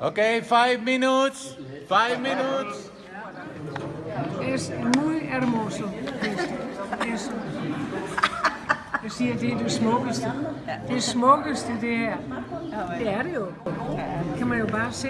Okay, five minutes. Five minutes. Es muy hermoso. Es, es, jeg siger, det er det smukkeste. Det smukkeste, det her. Det er det jo. Kan jo bare se.